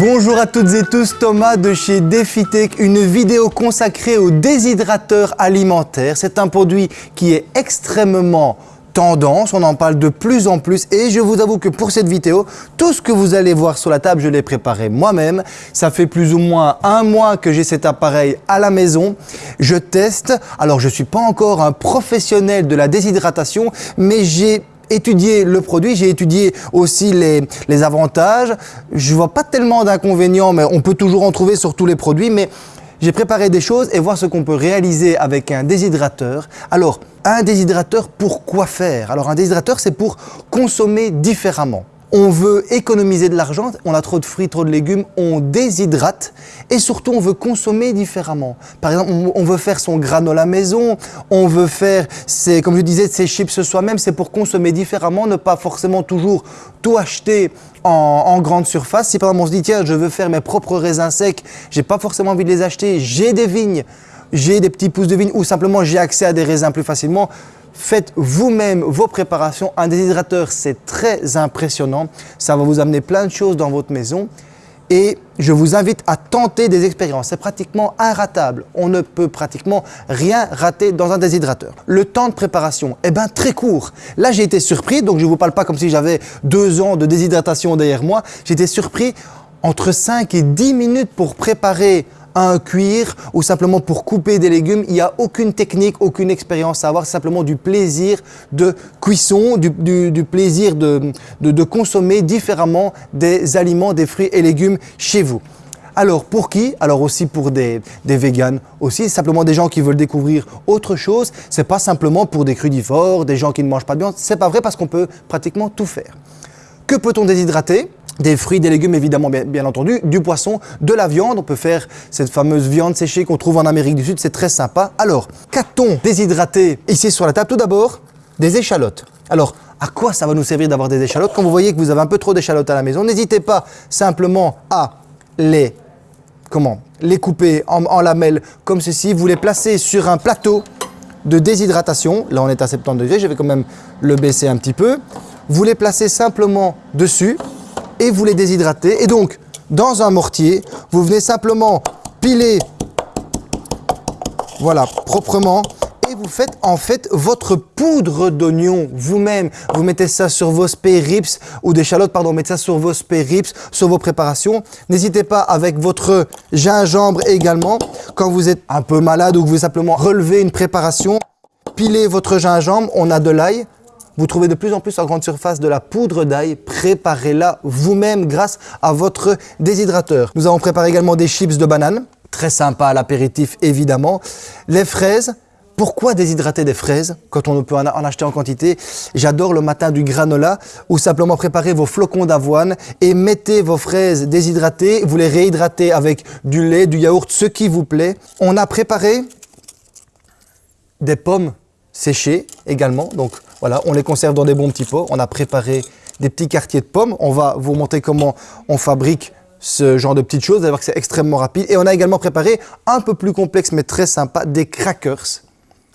Bonjour à toutes et tous, Thomas de chez DefiTech, une vidéo consacrée aux déshydrateur alimentaire. C'est un produit qui est extrêmement tendance, on en parle de plus en plus et je vous avoue que pour cette vidéo, tout ce que vous allez voir sur la table, je l'ai préparé moi-même. Ça fait plus ou moins un mois que j'ai cet appareil à la maison. Je teste, alors je ne suis pas encore un professionnel de la déshydratation, mais j'ai étudié le produit, j'ai étudié aussi les, les avantages. Je vois pas tellement d'inconvénients, mais on peut toujours en trouver sur tous les produits, mais j'ai préparé des choses et voir ce qu'on peut réaliser avec un déshydrateur. Alors, un déshydrateur, pour quoi faire? Alors, un déshydrateur, c'est pour consommer différemment. On veut économiser de l'argent, on a trop de fruits, trop de légumes, on déshydrate et surtout on veut consommer différemment. Par exemple, on veut faire son granola maison, on veut faire, comme je disais, ses chips soi-même, c'est pour consommer différemment, ne pas forcément toujours tout acheter en, grande surface. Si par exemple on se dit tiens, je veux faire mes propres raisins secs, j'ai pas forcément envie de les acheter, j'ai des vignes, j'ai des petits pousses de vignes ou simplement j'ai accès à des raisins plus facilement, Faites vous-même vos préparations. Un déshydrateur, c'est très impressionnant. Ça va vous amener plein de choses dans votre maison. Et je vous invite à tenter des expériences. C'est pratiquement inratable. On ne peut pratiquement rien rater dans un déshydrateur. Le temps de préparation, eh bien très court. Là, j'ai été surpris, donc je ne vous parle pas comme si j'avais deux ans de déshydratation derrière moi. J'étais surpris entre 5 et 10 minutes pour préparer un cuir ou simplement pour couper des légumes. Il n'y a aucune technique, aucune expérience à avoir, simplement du plaisir de cuisson, du, plaisir de, consommer différemment des aliments, des fruits et légumes chez vous. Alors pour qui? Alors aussi pour des, des véganes aussi, simplement des gens qui veulent découvrir autre chose. C'est pas simplement pour des crudivores, des gens qui ne mangent pas de viande. C'est pas vrai parce qu'on peut pratiquement tout faire. Que peut-on déshydrater? Des fruits, des légumes évidemment bien, entendu, du poisson, de la viande. On peut faire cette fameuse viande séchée qu'on trouve en Amérique du Sud, c'est très sympa. Alors, qu'a-t-on déshydraté ici sur la table? Tout d'abord, des échalotes. Alors, à quoi ça va nous servir d'avoir des échalotes? Quand vous voyez que vous avez un peu trop d'échalotes à la maison, n'hésitez pas simplement à les, comment, les couper en, en lamelles comme ceci. Vous les placez sur un plateau de déshydratation. Là, on est à 70 degrés, je vais quand même le baisser un petit peu. Vous les placez simplement dessus et vous les déshydratez. Et donc, dans un mortier, vous venez simplement piler, voilà, proprement, et vous faites en fait votre poudre d'oignon vous-même. Vous mettez ça sur vos spérips ou des chalotes, pardon, mettez ça sur vos spérips, sur vos préparations. N'hésitez pas avec votre gingembre également. Quand vous êtes un peu malade ou que vous voulez simplement relever une préparation, pilez votre gingembre, on a de l'ail, vous trouvez de plus en plus en grande surface de la poudre d'ail. Préparez-la vous-même grâce à votre déshydrateur. Nous avons préparé également des chips de banane. Très sympa à l'apéritif évidemment. Les fraises, pourquoi déshydrater des fraises quand on peut en acheter en quantité? J'adore le matin du granola ou simplement préparer vos flocons d'avoine et mettez vos fraises déshydratées, vous les réhydratez avec du lait, du yaourt, ce qui vous plaît. On a préparé des pommes séchées également, donc voilà, on les conserve dans des bons petits pots. On a préparé des petits quartiers de pommes. On va vous montrer comment on fabrique ce genre de petites choses. Vous allez voir que c'est extrêmement rapide. Et on a également préparé, un peu plus complexe mais très sympa, des crackers.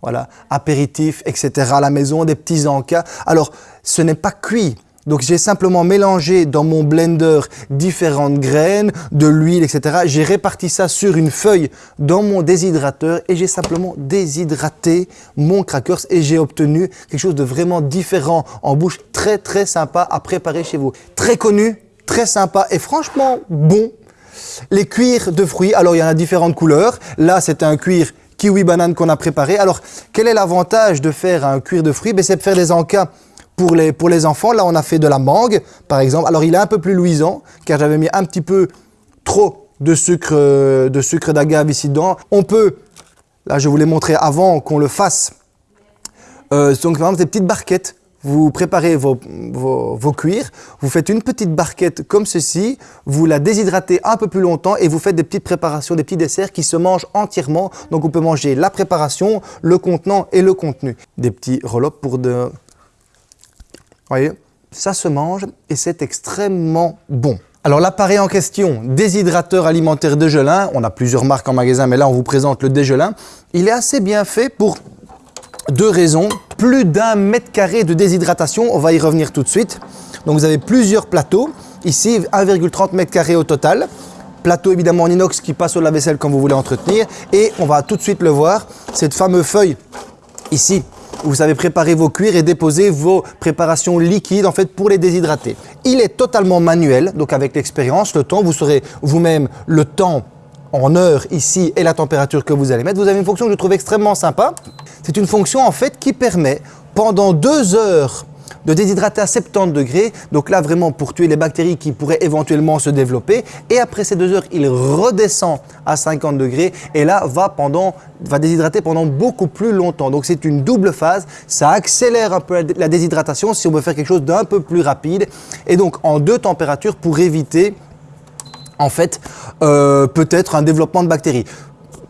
Voilà, apéritifs, etc. à la maison, des petits encas. Alors, ce n'est pas cuit. Donc j'ai simplement mélangé dans mon blender différentes graines, de l'huile, etc. J'ai réparti ça sur une feuille dans mon déshydrateur et j'ai simplement déshydraté mon crackers et j'ai obtenu quelque chose de vraiment différent en bouche, très très sympa à préparer chez vous. Très connu, très sympa et franchement bon. Les cuirs de fruits, alors il y en a différentes couleurs. Là, c'est un cuir kiwi banane qu'on a préparé. Alors, quel est l'avantage de faire un cuir de fruits? Ben, C'est de faire des encas pour les, pour les enfants, là, on a fait de la mangue, par exemple. Alors, il est un peu plus luisant, car j'avais mis un petit peu trop de sucre euh, de sucre d'agave ici dedans. On peut, là, je vous l'ai montré avant qu'on le fasse. Euh, donc, par exemple, des petites barquettes. Vous préparez vos, vos, cuirs, vous faites une petite barquette comme ceci, vous la déshydratez un peu plus longtemps et vous faites des petites préparations, des petits desserts qui se mangent entièrement. Donc on peut manger la préparation, le contenant et le contenu. Des petits roll pour de, voyez, ça se mange et c'est extrêmement bon. Alors l'appareil en question, déshydrateur alimentaire Dégelin, on a plusieurs marques en magasin, mais là on vous présente le Dégelin. Il est assez bien fait pour deux raisons. plus d'un mètre carré de déshydratation. On va y revenir tout de suite. Donc vous avez plusieurs plateaux. Ici, 1,30 mètre carré au total. Plateau évidemment en inox qui passe au lave-vaisselle quand vous voulez entretenir. Et on va tout de suite le voir, cette fameuse feuille ici vous savez préparer vos cuirs et déposer vos préparations liquides en fait pour les déshydrater. Il est totalement manuel, donc avec l'expérience, le temps, vous saurez vous-même le temps en heure ici et la température que vous allez mettre. Vous avez une fonction que je trouve extrêmement sympa. C'est une fonction en fait qui permet pendant deux heures de déshydrater à 70 degrés. Donc là, vraiment pour tuer les bactéries qui pourraient éventuellement se développer. Et après ces deux heures, il redescend à 50 degrés et là, va, pendant, va déshydrater pendant beaucoup plus longtemps. Donc c'est une double phase. Ça accélère un peu la déshydratation si on veut faire quelque chose d'un peu plus rapide. Et donc en deux températures pour éviter en fait, euh, peut-être un développement de bactéries.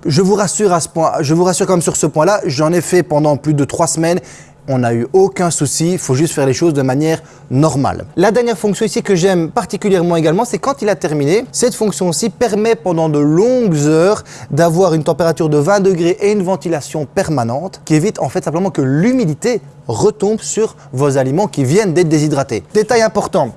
Je vous rassure à ce point, je vous rassure comme sur ce point-là, j'en ai fait pendant plus de trois semaines. On n'a eu aucun souci, il faut juste faire les choses de manière normale. La dernière fonction ici que j'aime particulièrement également, c'est quand il a terminé, cette fonction-ci permet pendant de longues heures d'avoir une température de 20 degrés et une ventilation permanente qui évite en fait simplement que l'humidité retombe sur vos aliments qui viennent d'être déshydratés. Détail important,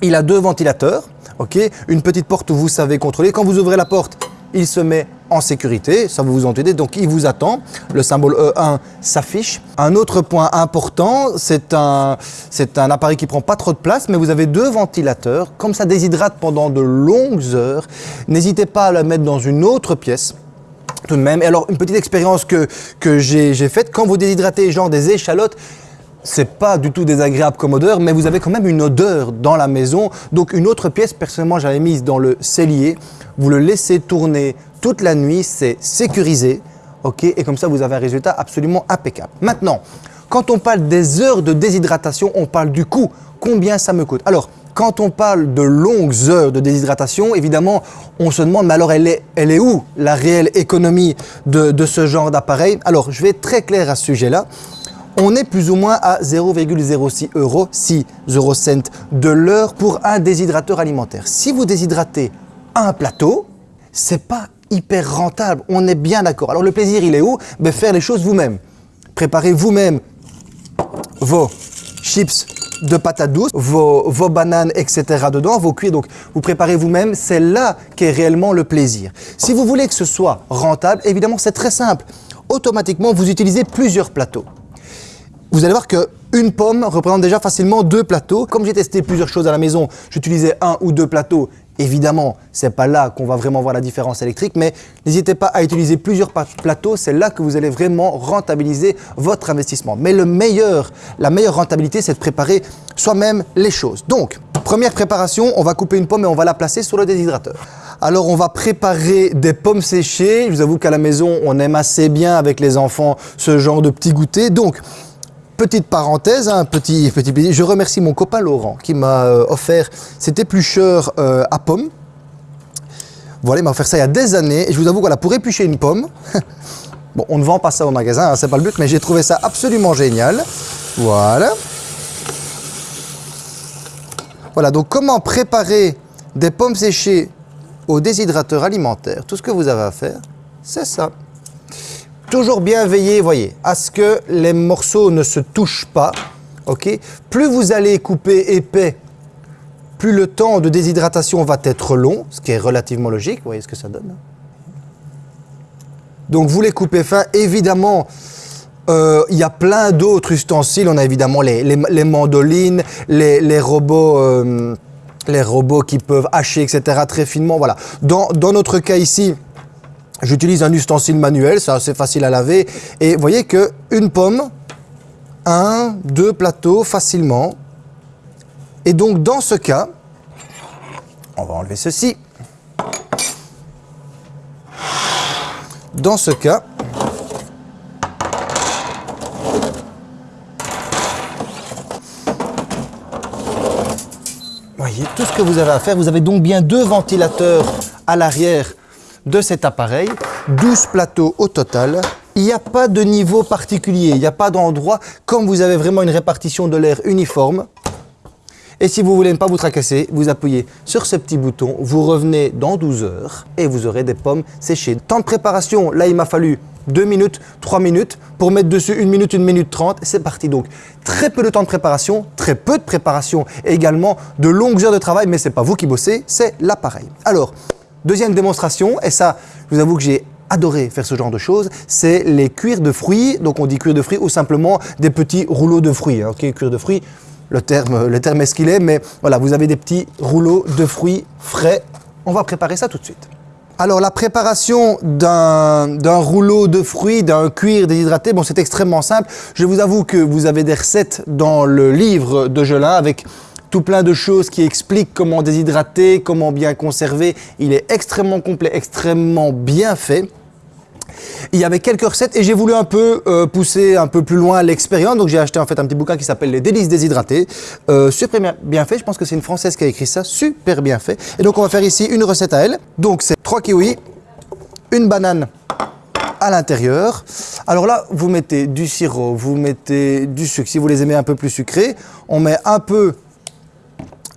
il a deux ventilateurs, ok? Une petite porte où vous savez contrôler. Quand vous ouvrez la porte, il se met en sécurité, ça va vous entendez, donc il vous attend. Le symbole E1 s'affiche. Un autre point important, c'est un, un appareil qui prend pas trop de place, mais vous avez deux ventilateurs. Comme ça déshydrate pendant de longues heures, n'hésitez pas à la mettre dans une autre pièce tout de même. Et alors, une petite expérience que, que j'ai faite, quand vous déshydratez genre des échalotes, c'est pas du tout désagréable comme odeur, mais vous avez quand même une odeur dans la maison. Donc une autre pièce, personnellement, j'avais mise dans le cellier. Vous le laissez tourner toute la nuit, c'est sécurisé. ok Et comme ça, vous avez un résultat absolument impeccable. Maintenant, quand on parle des heures de déshydratation, on parle du coût. Combien ça me coûte? Alors, quand on parle de longues heures de déshydratation, évidemment, on se demande, mais alors elle est, elle est où la réelle économie de, ce genre d'appareil? Alors, je vais être très clair à ce sujet-là on est plus ou moins à 0,06 euros, 6 euros de l'heure pour un déshydrateur alimentaire. Si vous déshydratez un plateau, c'est pas hyper rentable, on est bien d'accord. Alors le plaisir, il est où? Ben, Faire les choses vous-même. Préparez vous-même vos chips de patates douces, vos, vos, bananes, etc. dedans, vos cuits. Donc, vous préparez vous-même. C'est là qu'est réellement le plaisir. Si vous voulez que ce soit rentable, évidemment, c'est très simple. Automatiquement, vous utilisez plusieurs plateaux vous allez voir qu'une pomme représente déjà facilement deux plateaux. Comme j'ai testé plusieurs choses à la maison, j'utilisais un ou deux plateaux. Évidemment, c'est pas là qu'on va vraiment voir la différence électrique, mais n'hésitez pas à utiliser plusieurs plateaux. C'est là que vous allez vraiment rentabiliser votre investissement. Mais le meilleur, la meilleure rentabilité, c'est de préparer soi-même les choses. Donc, première préparation, on va couper une pomme et on va la placer sur le déshydrateur. Alors, on va préparer des pommes séchées. Je vous avoue qu'à la maison, on aime assez bien avec les enfants ce genre de petits goûters. Donc, Petite parenthèse, un petit, petit plaisir. Je remercie mon copain Laurent qui m'a euh, offert cet éplucheur euh, à pommes. Voilà, il m'a offert ça il y a des années. Et je vous avoue, voilà, pour éplucher une pomme, bon, on ne vend pas ça au magasin, hein, c'est pas le but, mais j'ai trouvé ça absolument génial. Voilà. Voilà, donc comment préparer des pommes séchées au déshydrateur alimentaire? Tout ce que vous avez à faire, c'est ça. Toujours bien veiller, voyez, à ce que les morceaux ne se touchent pas. ok? Plus vous allez couper épais, plus le temps de déshydratation va être long, ce qui est relativement logique. Vous voyez ce que ça donne hein. Donc vous les coupez fin. Évidemment, euh, il y a plein d'autres ustensiles. On a évidemment les, mandolines, les, robots... Euh, les robots qui peuvent hacher, etc. très finement, voilà. Dans notre cas ici, J'utilise un ustensile manuel, c'est assez facile à laver. Et vous voyez que une pomme, un, deux plateaux facilement. Et donc dans ce cas, on va enlever ceci. Dans ce cas, voyez, tout ce que vous avez à faire, vous avez donc bien deux ventilateurs à l'arrière de cet appareil, 12 plateaux au total. Il n'y a pas de niveau particulier, il n'y a pas d'endroit, comme vous avez vraiment une répartition de l'air uniforme. Et si vous voulez ne pas vous tracasser, vous appuyez sur ce petit bouton, vous revenez dans 12 heures et vous aurez des pommes séchées. Temps de préparation, là il m'a fallu 2 minutes, 3 minutes, pour mettre dessus 1 minute, 1 minute 30, c'est parti. Donc, très peu de temps de préparation, très peu de préparation et également de longues heures de travail, mais c'est pas vous qui bossez, c'est l'appareil. Alors, deuxième démonstration, et ça, je vous avoue que j'ai adoré faire ce genre de choses, c'est les cuirs de fruits. Donc on dit cuir de fruits ou simplement des petits rouleaux de fruits. Hein. Ok, cuir de fruits, le terme, le terme est ce qu'il est, mais voilà, vous avez des petits rouleaux de fruits frais. On va préparer ça tout de suite. Alors la préparation d'un rouleau de fruits, d'un cuir déshydraté, bon c'est extrêmement simple. Je vous avoue que vous avez des recettes dans le livre de Gelin avec tout plein de choses qui expliquent comment déshydrater, comment bien conserver. Il est extrêmement complet, extrêmement bien fait. Il y avait quelques recettes et j'ai voulu un peu euh, pousser un peu plus loin l'expérience. Donc j'ai acheté en fait un petit bouquin qui s'appelle Les délices déshydratées. Euh, super bien, fait, je pense que c'est une Française qui a écrit ça, super bien fait. Et donc on va faire ici une recette à elle. Donc c'est trois kiwis, une banane à l'intérieur. Alors là, vous mettez du sirop, vous mettez du sucre. Si vous les aimez un peu plus sucrés, on met un peu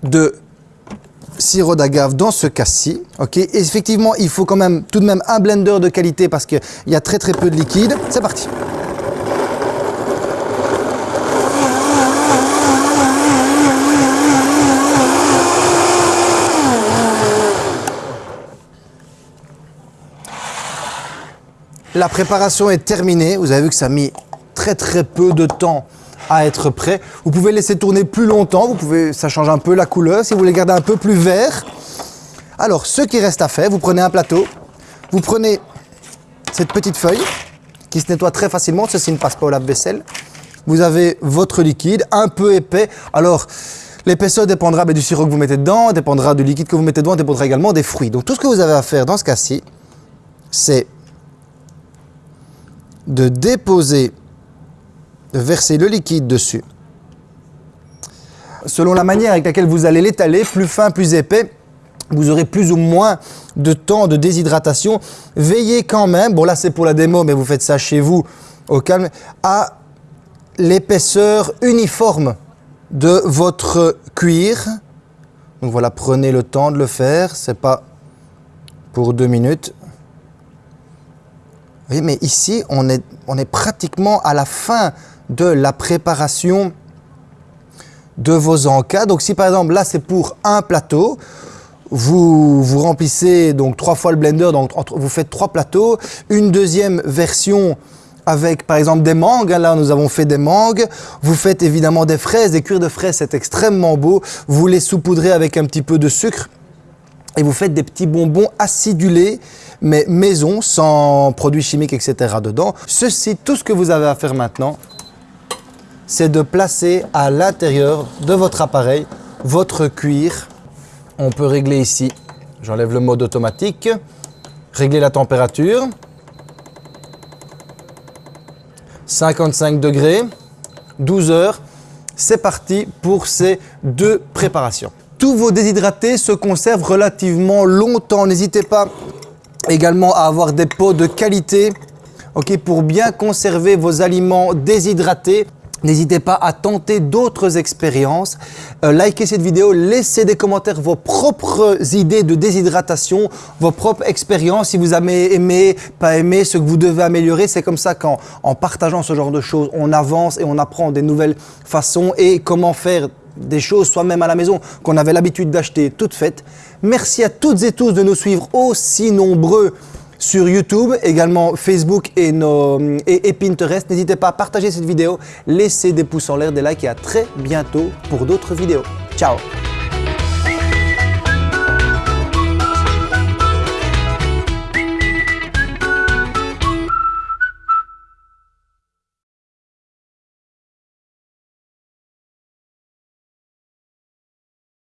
de sirop d'agave dans ce cas-ci. ok? Effectivement, il faut quand même tout de même un blender de qualité parce qu'il y a très très peu de liquide. C'est parti. La préparation est terminée. Vous avez vu que ça a mis très très peu de temps à être prêt. Vous pouvez laisser tourner plus longtemps, vous pouvez, ça change un peu la couleur. Si vous voulez garder un peu plus vert, alors ce qui reste à faire, vous prenez un plateau, vous prenez cette petite feuille qui se nettoie très facilement, ceci ne passe pas au lave-vaisselle. Vous avez votre liquide, un peu épais. Alors, l'épaisseur dépendra ben, du sirop que vous mettez dedans, dépendra du liquide que vous mettez dedans, dépendra également des fruits. Donc tout ce que vous avez à faire dans ce cas-ci, c'est de déposer verser le liquide dessus. Selon la manière avec laquelle vous allez l'étaler, plus fin, plus épais, vous aurez plus ou moins de temps de déshydratation. Veillez quand même, bon là c'est pour la démo, mais vous faites ça chez vous au calme, à l'épaisseur uniforme de votre cuir. Donc voilà, prenez le temps de le faire, c'est pas pour deux minutes. Oui, mais ici, on est, on est pratiquement à la fin de la préparation de vos encas. Donc si par exemple là c'est pour un plateau, vous, vous remplissez donc trois fois le blender, donc vous faites trois plateaux. Une deuxième version avec par exemple des mangues, là nous avons fait des mangues. Vous faites évidemment des fraises, des cuirs de fraises, c'est extrêmement beau. Vous les saupoudrez avec un petit peu de sucre et vous faites des petits bonbons acidulés, mais maison, sans produits chimiques, etc. dedans. Ceci, tout ce que vous avez à faire maintenant, c'est de placer à l'intérieur de votre appareil votre cuir. On peut régler ici, j'enlève le mode automatique, régler la température. 55 degrés, 12 heures. C'est parti pour ces deux préparations. Tous vos déshydratés se conservent relativement longtemps. N'hésitez pas également à avoir des pots de qualité pour bien conserver vos aliments déshydratés. N'hésitez pas à tenter d'autres expériences. Euh, likez cette vidéo, laissez des commentaires vos propres idées de déshydratation, vos propres expériences. Si vous avez aimé, pas aimé, ce que vous devez améliorer. C'est comme ça qu'en en partageant ce genre de choses, on avance et on apprend des nouvelles façons et comment faire des choses soi-même à la maison qu'on avait l'habitude d'acheter toutes faites. Merci à toutes et tous de nous suivre aussi nombreux sur YouTube, également Facebook et, Pinterest. N'hésitez pas à partager cette vidéo, laissez des pouces en l'air, des likes et à très bientôt pour d'autres vidéos. Ciao